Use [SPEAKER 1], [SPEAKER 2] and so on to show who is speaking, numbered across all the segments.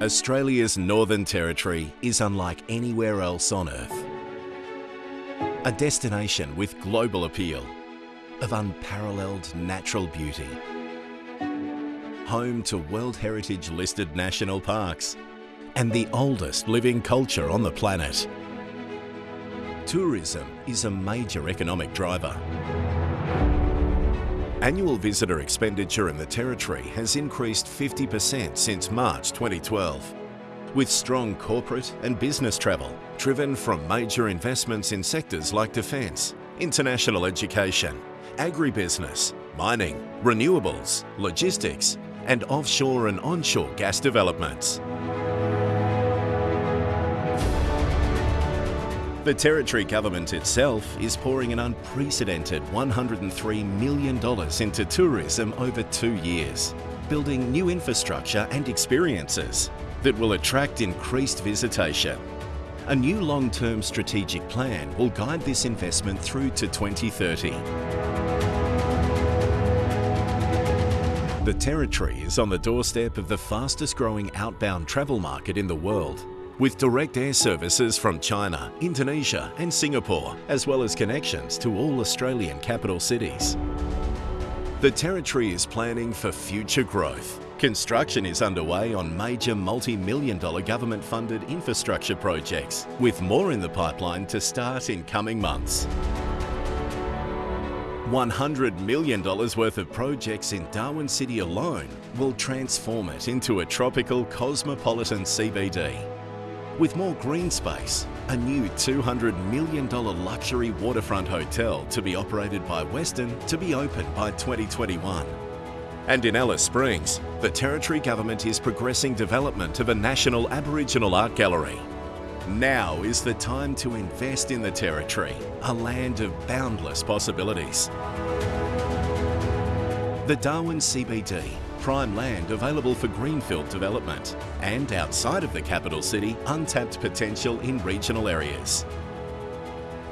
[SPEAKER 1] Australia's Northern Territory is unlike anywhere else on Earth. A destination with global appeal, of unparalleled natural beauty. Home to World Heritage listed national parks and the oldest living culture on the planet. Tourism is a major economic driver. Annual visitor expenditure in the Territory has increased 50% since March 2012, with strong corporate and business travel driven from major investments in sectors like defence, international education, agribusiness, mining, renewables, logistics and offshore and onshore gas developments. The Territory Government itself is pouring an unprecedented $103 million into tourism over two years, building new infrastructure and experiences that will attract increased visitation. A new long-term strategic plan will guide this investment through to 2030. The Territory is on the doorstep of the fastest growing outbound travel market in the world with direct air services from China, Indonesia and Singapore, as well as connections to all Australian capital cities. The Territory is planning for future growth. Construction is underway on major multi-million dollar government-funded infrastructure projects, with more in the pipeline to start in coming months. $100 million worth of projects in Darwin City alone will transform it into a tropical cosmopolitan CBD with more green space, a new $200 million luxury waterfront hotel to be operated by Westin to be open by 2021. And in Alice Springs, the Territory Government is progressing development of a national Aboriginal art gallery. Now is the time to invest in the Territory, a land of boundless possibilities. The Darwin CBD prime land available for greenfield development and outside of the capital city, untapped potential in regional areas.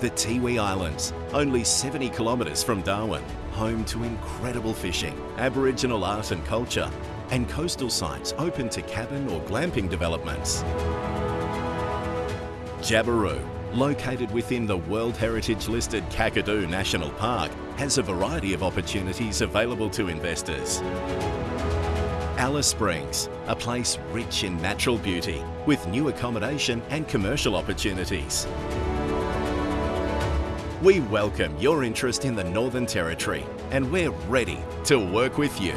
[SPEAKER 1] The Tiwi Islands, only 70 kilometres from Darwin, home to incredible fishing, Aboriginal art and culture, and coastal sites open to cabin or glamping developments. Jabiru, located within the World Heritage listed Kakadu National Park, has a variety of opportunities available to investors. Alice Springs, a place rich in natural beauty with new accommodation and commercial opportunities. We welcome your interest in the Northern Territory and we're ready to work with you.